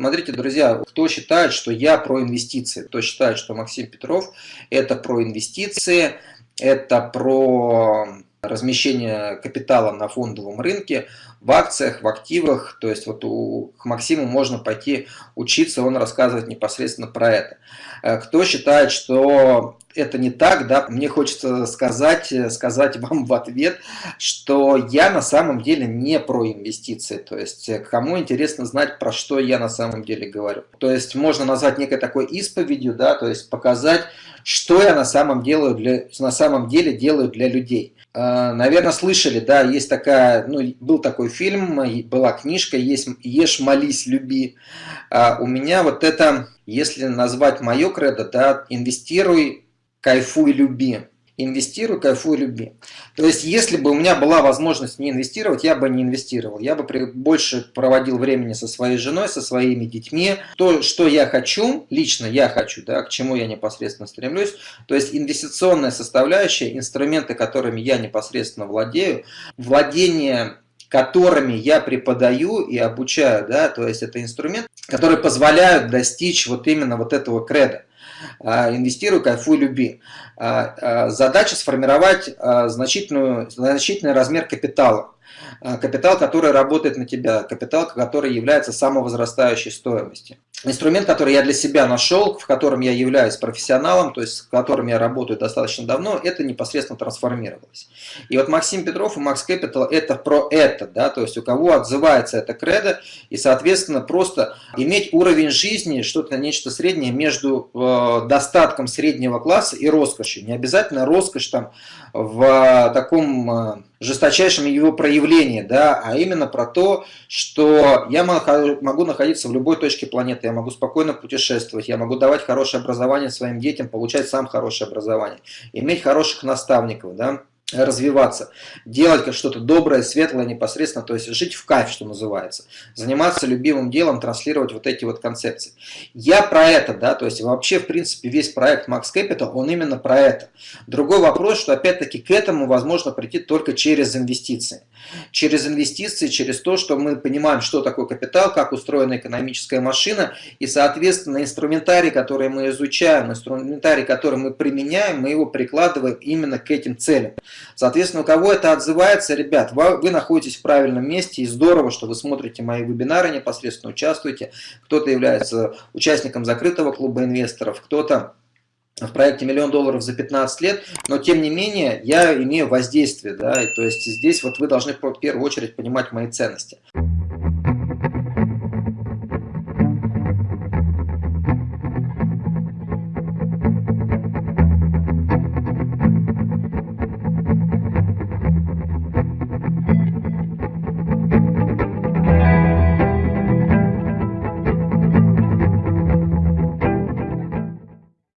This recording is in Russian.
Смотрите, друзья, кто считает, что я про инвестиции, кто считает, что Максим Петров это про инвестиции, это про размещение капитала на фондовом рынке, в акциях, в активах. То есть вот у, к Максиму можно пойти учиться, он рассказывает непосредственно про это. Э, кто считает, что это не так, да, мне хочется сказать, сказать вам в ответ, что я на самом деле не про инвестиции. То есть э, кому интересно знать, про что я на самом деле говорю. То есть можно назвать некой такой исповедью, да, то есть показать, что я на самом, делаю для, на самом деле делаю для людей. Э, Наверное, слышали, да, есть такая, ну, был такой фильм, была книжка есть «Ешь, молись, люби». А у меня вот это, если назвать мое кредо, да, инвестируй, кайфуй, люби инвестируй, кайфуй, люби. То есть, если бы у меня была возможность не инвестировать, я бы не инвестировал. Я бы больше проводил времени со своей женой, со своими детьми. То, что я хочу, лично я хочу, да, к чему я непосредственно стремлюсь. То есть, инвестиционная составляющая, инструменты, которыми я непосредственно владею, владение которыми я преподаю и обучаю, да, то есть это инструмент, которые позволяют достичь вот именно вот этого креда. А, инвестируй, кайфуй, люби. А, а, задача сформировать значительную, значительный размер капитала. Капитал, который работает на тебя, капитал, который является самовозрастающей стоимостью. Инструмент, который я для себя нашел, в котором я являюсь профессионалом, то есть с которым я работаю достаточно давно, это непосредственно трансформировалось. И вот Максим Петров и Max Capital это про это, да, то есть у кого отзывается это кредо, и соответственно просто иметь уровень жизни, что-то нечто среднее между э, достатком среднего класса и роскошью. Не обязательно роскошь там в таком э, жесточайшем его проявлении, да, а именно про то, что я могу находиться в любой точке планеты, я могу спокойно путешествовать, я могу давать хорошее образование своим детям, получать сам хорошее образование, иметь хороших наставников, да, развиваться, делать что-то доброе, светлое непосредственно, то есть жить в кайф, что называется, заниматься любимым делом, транслировать вот эти вот концепции. Я про это, да, то есть вообще, в принципе, весь проект Max Capital, он именно про это. Другой вопрос, что опять-таки к этому возможно прийти только через инвестиции. Через инвестиции, через то, что мы понимаем, что такое капитал, как устроена экономическая машина, и, соответственно, инструментарий, который мы изучаем, инструментарий, который мы применяем, мы его прикладываем именно к этим целям. Соответственно, у кого это отзывается, ребят, вы, находитесь в правильном месте, и здорово, что вы смотрите мои вебинары, непосредственно участвуете. Кто-то является участником закрытого клуба инвесторов, кто-то в проекте миллион долларов за 15 лет, но тем не менее я имею воздействие, да, и, то есть здесь вот вы должны в первую очередь понимать мои ценности.